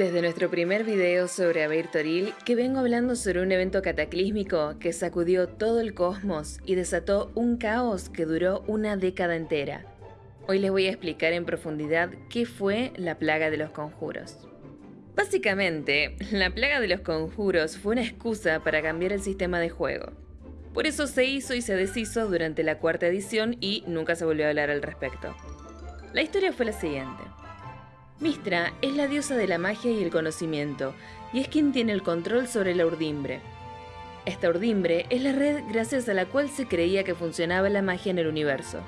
Desde nuestro primer video sobre Abeir Toril, que vengo hablando sobre un evento cataclísmico que sacudió todo el cosmos y desató un caos que duró una década entera. Hoy les voy a explicar en profundidad qué fue la plaga de los conjuros. Básicamente, la plaga de los conjuros fue una excusa para cambiar el sistema de juego. Por eso se hizo y se deshizo durante la cuarta edición y nunca se volvió a hablar al respecto. La historia fue la siguiente. Mistra es la diosa de la magia y el conocimiento, y es quien tiene el control sobre la urdimbre. Esta urdimbre es la red gracias a la cual se creía que funcionaba la magia en el universo.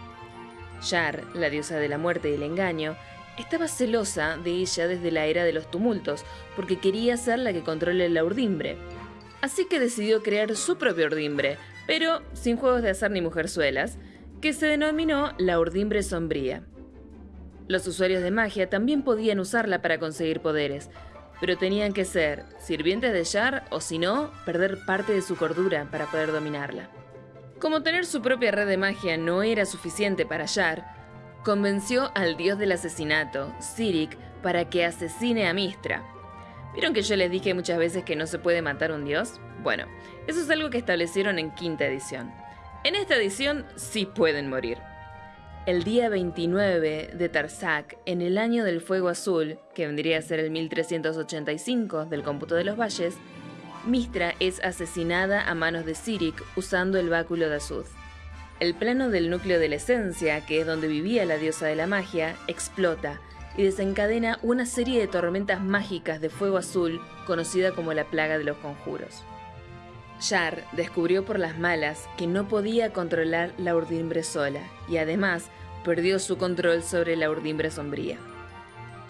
Yar, la diosa de la muerte y el engaño, estaba celosa de ella desde la era de los tumultos, porque quería ser la que controle la urdimbre. Así que decidió crear su propia urdimbre, pero sin juegos de azar ni mujerzuelas, que se denominó la urdimbre sombría. Los usuarios de magia también podían usarla para conseguir poderes, pero tenían que ser sirvientes de Yar o si no, perder parte de su cordura para poder dominarla. Como tener su propia red de magia no era suficiente para Yar, convenció al dios del asesinato, Sirik, para que asesine a Mistra. ¿Vieron que yo les dije muchas veces que no se puede matar un dios? Bueno, eso es algo que establecieron en quinta edición. En esta edición sí pueden morir. El día 29 de Tarsak, en el año del fuego azul, que vendría a ser el 1385 del cómputo de los valles, Mistra es asesinada a manos de Sirik usando el báculo de Azud. El plano del núcleo de la esencia, que es donde vivía la diosa de la magia, explota y desencadena una serie de tormentas mágicas de fuego azul conocida como la plaga de los conjuros. Yar descubrió por las malas que no podía controlar la urdimbre sola y además perdió su control sobre la urdimbre sombría.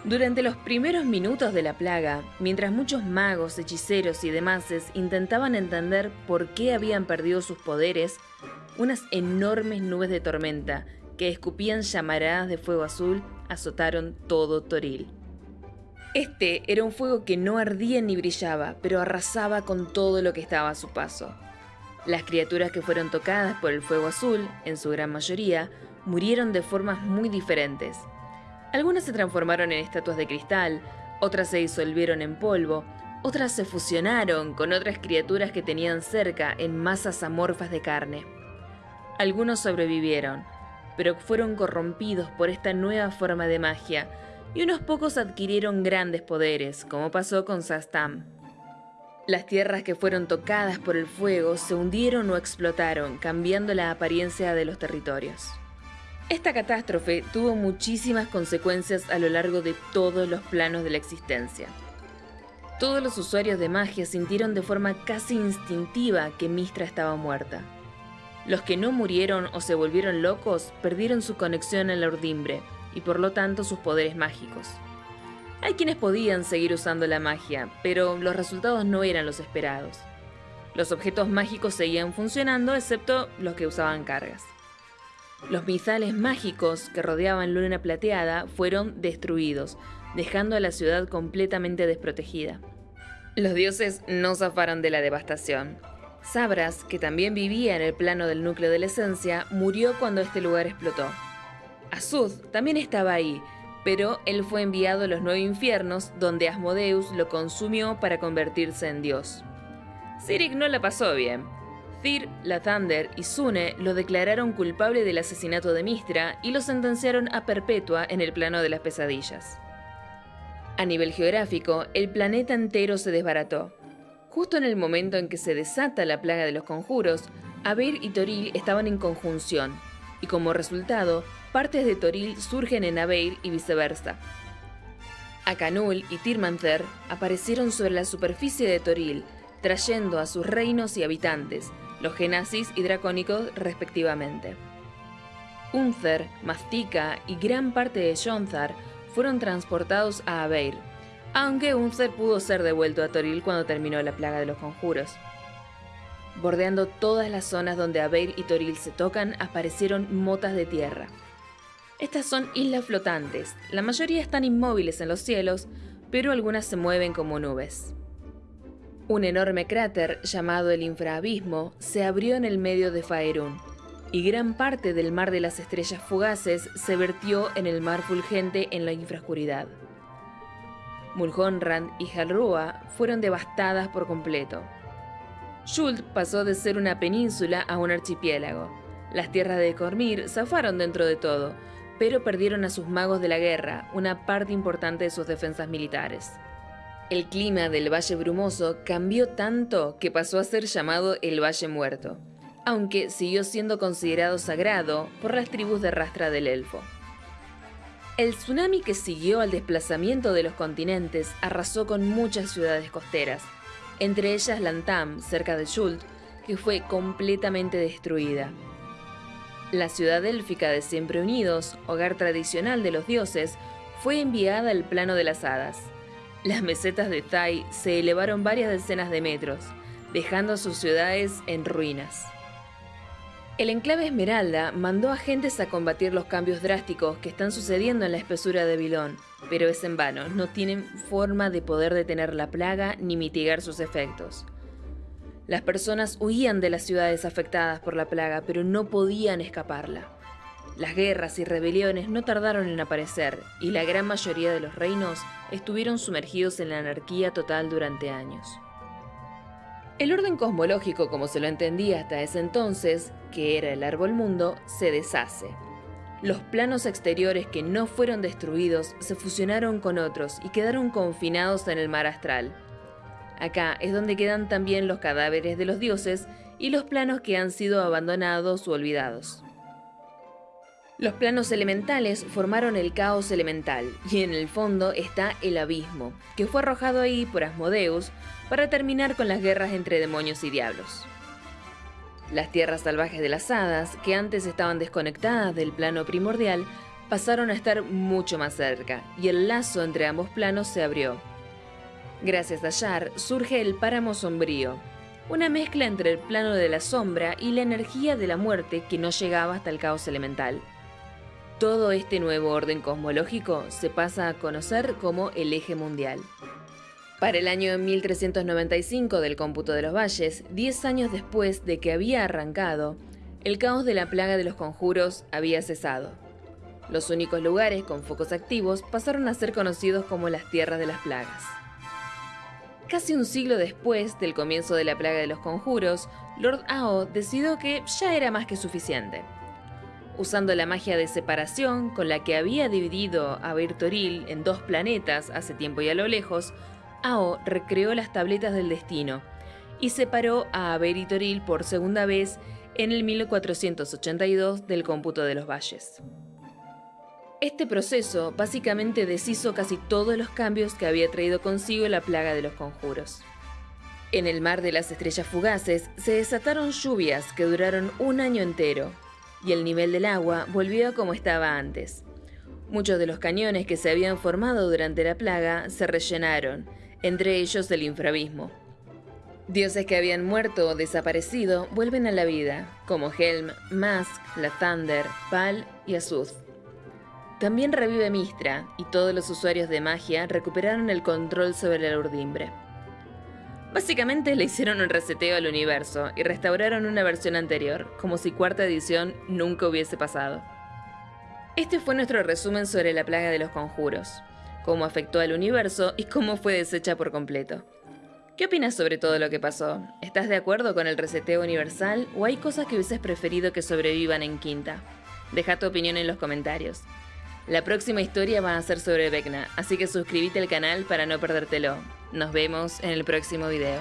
Durante los primeros minutos de la plaga, mientras muchos magos, hechiceros y demás intentaban entender por qué habían perdido sus poderes, unas enormes nubes de tormenta que escupían llamaradas de fuego azul azotaron todo Toril. Este era un fuego que no ardía ni brillaba, pero arrasaba con todo lo que estaba a su paso. Las criaturas que fueron tocadas por el fuego azul, en su gran mayoría, murieron de formas muy diferentes. Algunas se transformaron en estatuas de cristal, otras se disolvieron en polvo, otras se fusionaron con otras criaturas que tenían cerca en masas amorfas de carne. Algunos sobrevivieron, pero fueron corrompidos por esta nueva forma de magia, y unos pocos adquirieron grandes poderes, como pasó con Sastam. Las tierras que fueron tocadas por el fuego se hundieron o explotaron, cambiando la apariencia de los territorios. Esta catástrofe tuvo muchísimas consecuencias a lo largo de todos los planos de la existencia. Todos los usuarios de magia sintieron de forma casi instintiva que Mistra estaba muerta. Los que no murieron o se volvieron locos perdieron su conexión a la urdimbre, y por lo tanto sus poderes mágicos. Hay quienes podían seguir usando la magia, pero los resultados no eran los esperados. Los objetos mágicos seguían funcionando, excepto los que usaban cargas. Los misales mágicos que rodeaban Luna Plateada fueron destruidos, dejando a la ciudad completamente desprotegida. Los dioses no zafaron de la devastación. Sabras, que también vivía en el plano del núcleo de la esencia, murió cuando este lugar explotó. Azud también estaba ahí, pero él fue enviado a los nueve infiernos donde Asmodeus lo consumió para convertirse en dios. Sirik no la pasó bien. Thir, Lathander y Sune lo declararon culpable del asesinato de Mistra y lo sentenciaron a perpetua en el plano de las pesadillas. A nivel geográfico, el planeta entero se desbarató. Justo en el momento en que se desata la plaga de los conjuros, Abir y Toril estaban en conjunción, y como resultado, partes de Toril surgen en Abeir y viceversa. Akanul y Tirmanther aparecieron sobre la superficie de Toril, trayendo a sus reinos y habitantes, los genasis y dracónicos respectivamente. Unther, Mastika y gran parte de Yonzar fueron transportados a Abeir, aunque Unther pudo ser devuelto a Toril cuando terminó la plaga de los conjuros. Bordeando todas las zonas donde Abeir y Toril se tocan, aparecieron motas de tierra. Estas son islas flotantes, la mayoría están inmóviles en los cielos, pero algunas se mueven como nubes. Un enorme cráter llamado el infraabismo se abrió en el medio de Faerun, y gran parte del mar de las estrellas fugaces se vertió en el mar fulgente en la infrascuridad. Mulhonran y Halrua fueron devastadas por completo. Shult pasó de ser una península a un archipiélago. Las tierras de Cormir zafaron dentro de todo, pero perdieron a sus magos de la guerra, una parte importante de sus defensas militares. El clima del Valle Brumoso cambió tanto que pasó a ser llamado el Valle Muerto, aunque siguió siendo considerado sagrado por las tribus de rastra del Elfo. El tsunami que siguió al desplazamiento de los continentes arrasó con muchas ciudades costeras, entre ellas Lantam, cerca de Shult, que fue completamente destruida. La ciudad élfica de Siempre Unidos, hogar tradicional de los dioses, fue enviada al plano de las hadas. Las mesetas de Tai se elevaron varias decenas de metros, dejando sus ciudades en ruinas. El enclave Esmeralda mandó agentes a combatir los cambios drásticos que están sucediendo en la espesura de Vilón, pero es en vano, no tienen forma de poder detener la plaga ni mitigar sus efectos. Las personas huían de las ciudades afectadas por la plaga, pero no podían escaparla. Las guerras y rebeliones no tardaron en aparecer, y la gran mayoría de los reinos estuvieron sumergidos en la anarquía total durante años. El orden cosmológico, como se lo entendía hasta ese entonces, que era el árbol mundo, se deshace. Los planos exteriores que no fueron destruidos se fusionaron con otros y quedaron confinados en el mar astral. Acá es donde quedan también los cadáveres de los dioses y los planos que han sido abandonados o olvidados. Los planos elementales formaron el caos elemental, y en el fondo está el abismo, que fue arrojado ahí por Asmodeus para terminar con las guerras entre demonios y diablos. Las tierras salvajes de las hadas, que antes estaban desconectadas del plano primordial, pasaron a estar mucho más cerca, y el lazo entre ambos planos se abrió. Gracias a Yar surge el páramo sombrío, una mezcla entre el plano de la sombra y la energía de la muerte que no llegaba hasta el caos elemental. Todo este nuevo orden cosmológico se pasa a conocer como el eje mundial. Para el año 1395 del cómputo de los valles, 10 años después de que había arrancado, el caos de la plaga de los conjuros había cesado. Los únicos lugares con focos activos pasaron a ser conocidos como las tierras de las plagas. Casi un siglo después del comienzo de la plaga de los conjuros, Lord Ao decidió que ya era más que suficiente usando la magia de separación con la que había dividido a Bertoril en dos planetas hace tiempo y a lo lejos, Ao recreó las tabletas del destino y separó a Aberitoril por segunda vez en el 1482 del cómputo de los valles. Este proceso básicamente deshizo casi todos los cambios que había traído consigo la plaga de los conjuros. En el mar de las estrellas fugaces se desataron lluvias que duraron un año entero, y el nivel del agua volvió a como estaba antes. Muchos de los cañones que se habían formado durante la plaga se rellenaron, entre ellos el infrabismo. Dioses que habían muerto o desaparecido vuelven a la vida, como Helm, Mask, la Thunder, Pal y Azuth. También revive Mistra, y todos los usuarios de magia recuperaron el control sobre la urdimbre. Básicamente le hicieron un reseteo al universo y restauraron una versión anterior, como si cuarta edición nunca hubiese pasado. Este fue nuestro resumen sobre la plaga de los conjuros, cómo afectó al universo y cómo fue deshecha por completo. ¿Qué opinas sobre todo lo que pasó? ¿Estás de acuerdo con el reseteo universal o hay cosas que hubieses preferido que sobrevivan en Quinta? Deja tu opinión en los comentarios. La próxima historia va a ser sobre Vecna, así que suscríbete al canal para no perdértelo. Nos vemos en el próximo video.